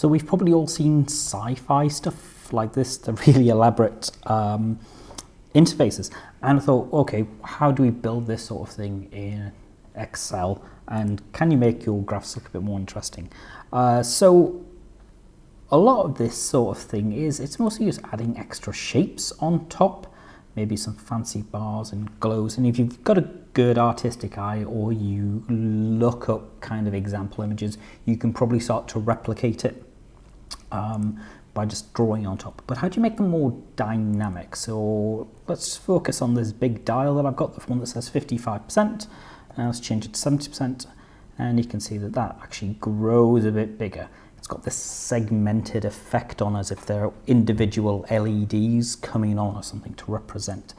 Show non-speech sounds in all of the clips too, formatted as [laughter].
So we've probably all seen sci-fi stuff like this, the really elaborate um, interfaces. And I thought, okay, how do we build this sort of thing in Excel? And can you make your graphs look a bit more interesting? Uh, so a lot of this sort of thing is, it's mostly just adding extra shapes on top, maybe some fancy bars and glows. And if you've got a good artistic eye or you look up kind of example images, you can probably start to replicate it um, by just drawing on top. But how do you make them more dynamic? So let's focus on this big dial that I've got, the one that says 55%. Now let's change it to 70% and you can see that that actually grows a bit bigger It's got this segmented effect on as if they're individual LEDs coming on or something to represent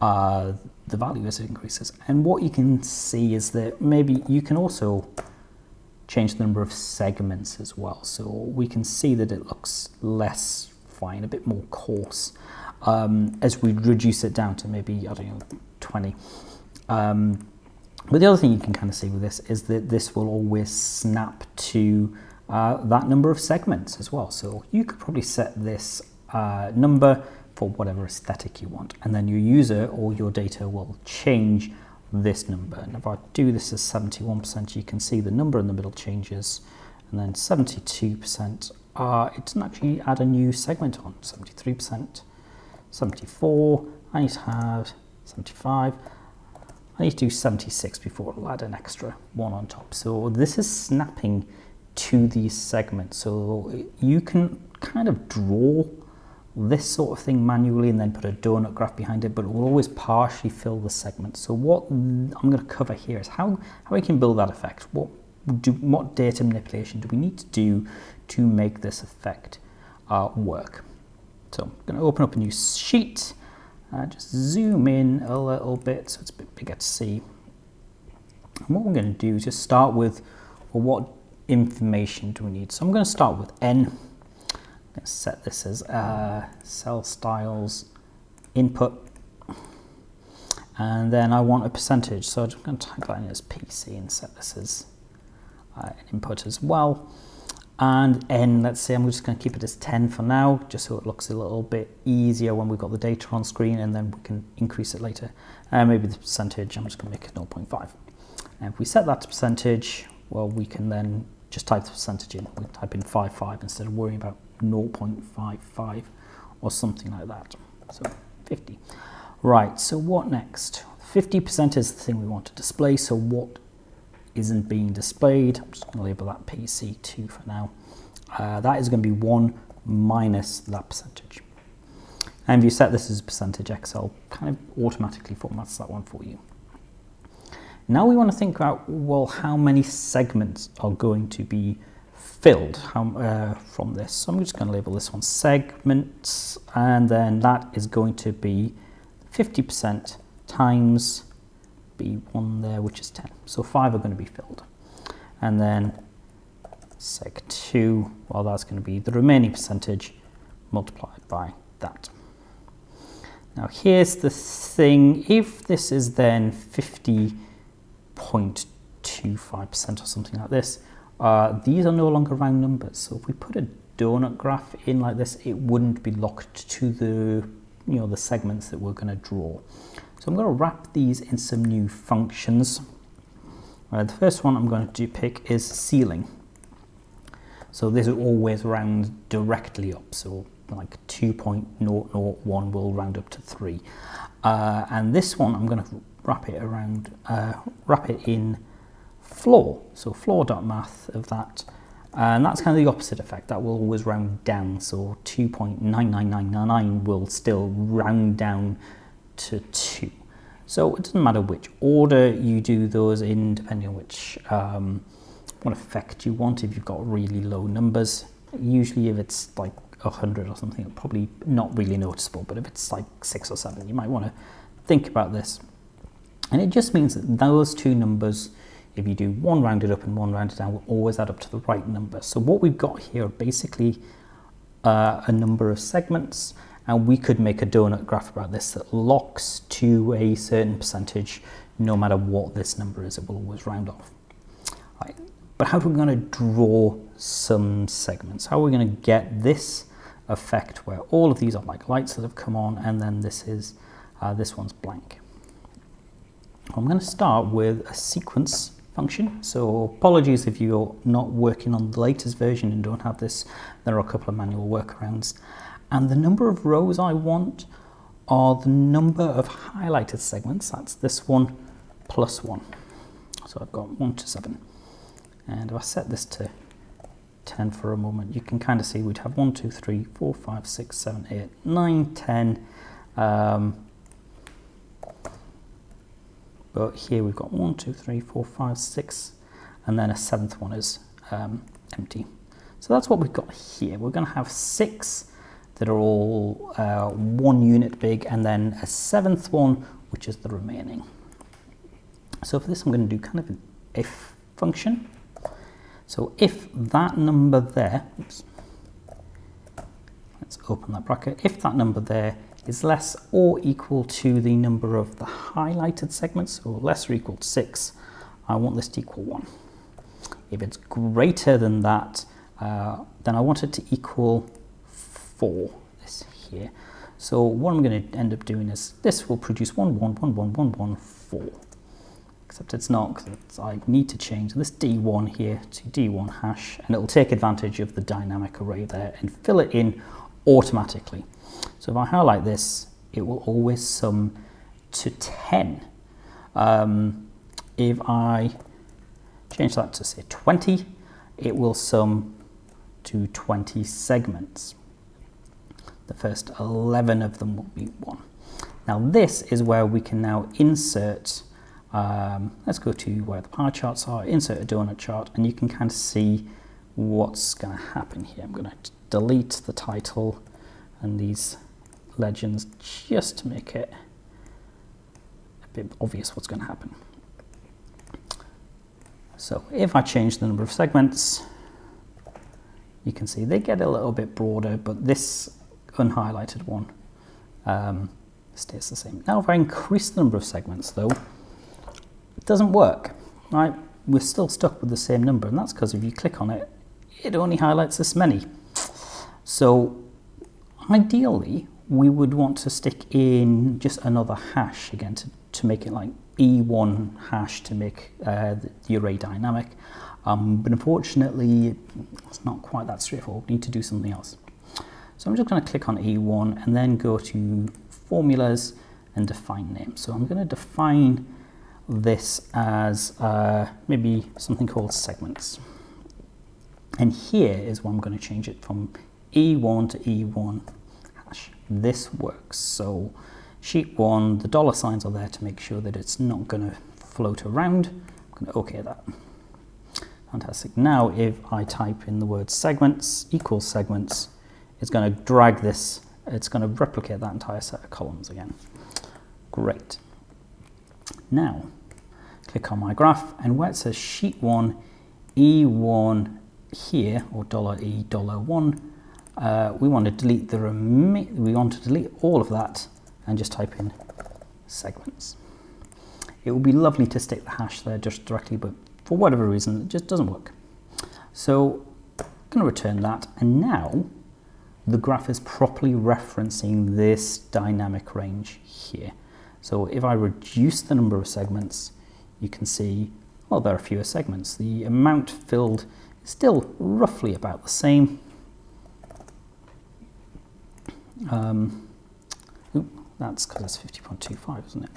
uh, the value as it increases. And what you can see is that maybe you can also change the number of segments as well. So we can see that it looks less fine, a bit more coarse um, as we reduce it down to maybe, I don't know, 20. Um, but the other thing you can kind of see with this is that this will always snap to uh, that number of segments as well. So you could probably set this uh, number for whatever aesthetic you want and then your user or your data will change this number. And if I do this as 71%, you can see the number in the middle changes and then 72%, uh, it doesn't actually add a new segment on, 73%, 74, I need to have 75, I need to do 76 before it'll add an extra one on top. So this is snapping to these segments. So you can kind of draw this sort of thing manually and then put a donut graph behind it, but it will always partially fill the segment. So what I'm going to cover here is how, how we can build that effect. What, do, what data manipulation do we need to do to make this effect uh, work? So I'm going to open up a new sheet, uh, just zoom in a little bit so it's a bit bigger to see. And what we're going to do is just start with well, what information do we need? So I'm going to start with n. To set this as uh, cell styles input. And then I want a percentage. So I'm going to type that in as PC and set this as uh, input as well. And n, let's say I'm just going to keep it as 10 for now, just so it looks a little bit easier when we've got the data on screen and then we can increase it later. And uh, maybe the percentage, I'm just going to make it 0.5. And if we set that to percentage, well, we can then just type the percentage in. We type in 55 instead of worrying about 0.55 or something like that. So 50. Right, so what next? 50% is the thing we want to display, so what isn't being displayed? I'm just going to label that PC2 for now. Uh, that is going to be 1 minus that percentage. And if you set this as a percentage, Excel kind of automatically formats that one for you. Now we want to think about, well, how many segments are going to be filled how, uh, from this. So I'm just going to label this one segments, and then that is going to be 50% times B1 there, which is 10. So five are going to be filled. And then seg2, well, that's going to be the remaining percentage multiplied by that. Now here's the thing, if this is then 50 0.25% or something like this. Uh, these are no longer round numbers. So if we put a donut graph in like this, it wouldn't be locked to the, you know, the segments that we're going to draw. So I'm going to wrap these in some new functions. Uh, the first one I'm going to pick is ceiling. So this will always round directly up. So like 2.001 will round up to 3. Uh, and this one I'm going to wrap it around, uh, wrap it in floor. So floor.math of that. And that's kind of the opposite effect. That will always round down. So 2.99999 will still round down to 2. So it doesn't matter which order you do those in, depending on which um, what effect you want. If you've got really low numbers, usually if it's like 100 or something, probably not really noticeable. But if it's like six or seven, you might want to think about this. And it just means that those two numbers, if you do one rounded up and one rounded down, will always add up to the right number. So what we've got here are basically uh, a number of segments, and we could make a donut graph about this that locks to a certain percentage no matter what this number is, it will always round off. Right. But how are we going to draw some segments? How are we going to get this effect where all of these are like lights that have come on and then this is uh, this one's blank. I'm going to start with a sequence function. So apologies if you're not working on the latest version and don't have this. There are a couple of manual workarounds. And the number of rows I want are the number of highlighted segments. That's this one plus one. So I've got one to seven. And if I set this to 10 for a moment, you can kind of see we'd have 1, 2, 3, 4, 5, 6, 7, 8, 9, 10. Um, but here we've got 1, 2, 3, 4, 5, 6, and then a seventh one is um, empty. So that's what we've got here. We're going to have six that are all uh, one unit big, and then a seventh one, which is the remaining. So for this, I'm going to do kind of an if function. So if that number there, oops, let's open that bracket, if that number there is less or equal to the number of the highlighted segments, or less or equal to 6, I want this to equal 1. If it's greater than that, uh, then I want it to equal 4, this here. So what I'm going to end up doing is this will produce 1, 1, 1, 1, 1, 1, 4 except it's not because I need to change this D1 here to D1 hash and it'll take advantage of the dynamic array there and fill it in automatically. So if I highlight this, it will always sum to 10. Um, if I change that to say 20, it will sum to 20 segments. The first 11 of them will be 1. Now this is where we can now insert um, let's go to where the pie charts are, insert a donut chart, and you can kind of see what's going to happen here. I'm going to delete the title and these legends just to make it a bit obvious what's going to happen. So if I change the number of segments, you can see they get a little bit broader, but this unhighlighted one um, stays the same. Now if I increase the number of segments though, it doesn't work, right? We're still stuck with the same number, and that's because if you click on it, it only highlights this many. So ideally, we would want to stick in just another hash again to, to make it like E1 hash to make uh, the, the, array dynamic. Um, but unfortunately, it's not quite that straightforward. We need to do something else. So I'm just going to click on E1 and then go to formulas and define name. So I'm going to define this as uh, maybe something called segments. And here is where I'm going to change it from E1 to E1 hash. This works. So sheet one, the dollar signs are there to make sure that it's not going to float around. I'm going to OK that. Fantastic. Now if I type in the word segments equals segments, it's going to drag this, it's going to replicate that entire set of columns again. Great. Now, click on my graph, and where it says sheet one, E1 here, or dollar $E, dollar one, uh, we want to delete the we want to delete all of that and just type in segments. It would be lovely to stick the hash there just directly, but for whatever reason, it just doesn't work. So I'm going to return that, and now the graph is properly referencing this dynamic range here. So if I reduce the number of segments, you can see, well, there are fewer segments. The amount filled is still roughly about the same. Um, that's because it's 50.25, isn't it?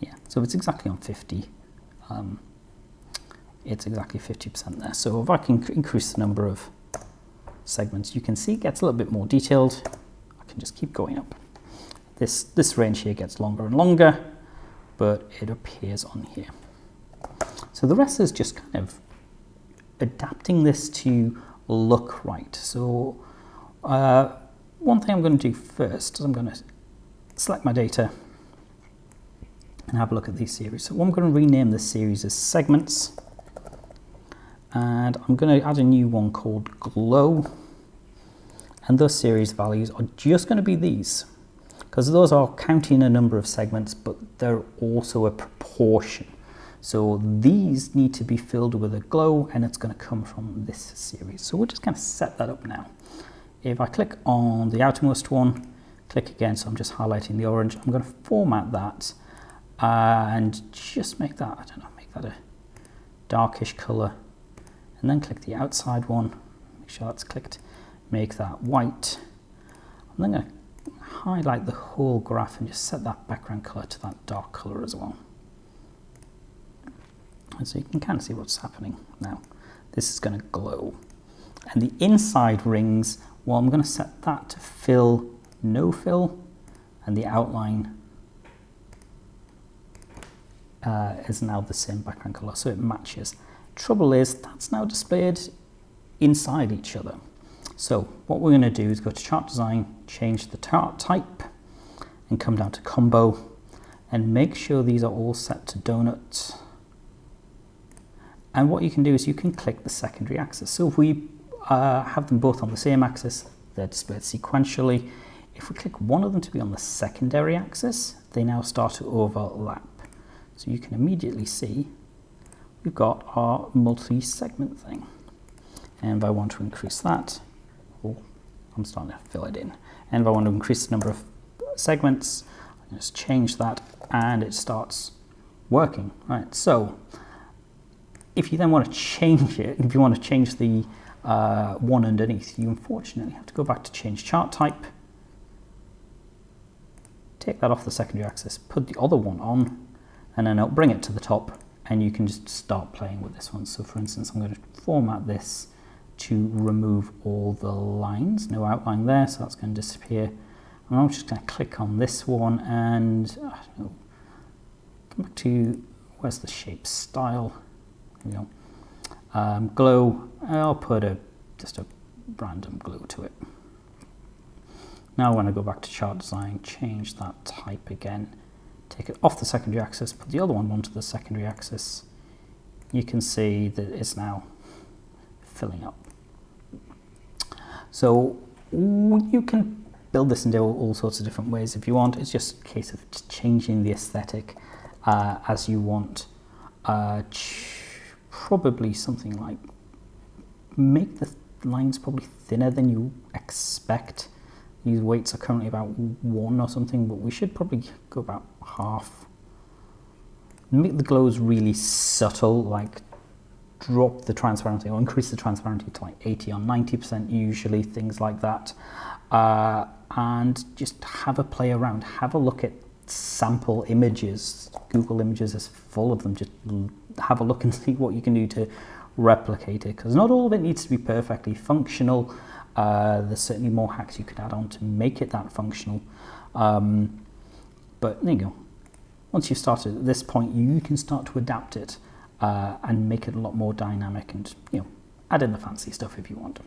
Yeah, so it's exactly on 50. Um, it's exactly 50% there. So if I can increase the number of segments, you can see it gets a little bit more detailed. I can just keep going up. This, this range here gets longer and longer, but it appears on here. So the rest is just kind of adapting this to look right. So uh, one thing I'm going to do first is I'm going to select my data and have a look at these series. So I'm going to rename this series as segments and I'm going to add a new one called glow and those series values are just going to be these because those are counting a number of segments but they're also a proportion So these need to be filled with a glow and it's going to come from this series. So we're just going to set that up now. If I click on the outermost one, click again, so I'm just highlighting the orange, I'm going to format that and just make that, I don't know, make that a darkish color and then click the outside one, make sure that's clicked, make that white. I'm then going to highlight the whole graph and just set that background color to that dark color as well. And so you can kind of see what's happening now. This is going to glow. And the inside rings, well, I'm going to set that to fill, no fill, and the outline uh, is now the same background color, so it matches. Trouble is, that's now displayed inside each other. So what we're going to do is go to chart design, change the chart type, and come down to combo, and make sure these are all set to donuts and what you can do is you can click the secondary axis. So if we uh, have them both on the same axis, they're displayed sequentially. If we click one of them to be on the secondary axis, they now start to overlap. So you can immediately see we've got our multi-segment thing. And if I want to increase that, oh, I'm starting to fill it in. And if I want to increase the number of segments, I just change that and it starts working. Right, so if you then want to [laughs] change it, if you want to change the uh, one underneath, you unfortunately have to go back to change chart type, take that off the secondary axis, put the other one on, and then it'll bring it to the top, and you can just start playing with this one. So for instance, I'm going to format this to remove all the lines, no outline there, so that's going to disappear. And I'm just going to click on this one and uh, come back to, where's the shape style? you know, um, glow, I'll put a just a random glow to it. Now when I go back to chart design, change that type again, take it off the secondary axis, put the other one onto the secondary axis, you can see that it's now filling up. So you can build this in all, all sorts of different ways if you want. It's just a case of changing the aesthetic uh, as you want. Uh, probably something like make the lines probably thinner than you expect. These weights are currently about one or something, but we should probably go about half. Make the glows really subtle, like drop the transparency or increase the transparency to like 80 or 90% usually, things like that. Uh, and just have a play around, have a look at sample images. Google Images is full of them. Just have a look and [laughs] see what you can do to replicate it because not all of it needs to be perfectly functional. Uh, there's certainly more hacks you could add on to make it that functional. Um, but there you go. Once you've started at this point, you can start to adapt it uh, and make it a lot more dynamic and you know add in the fancy stuff if you want.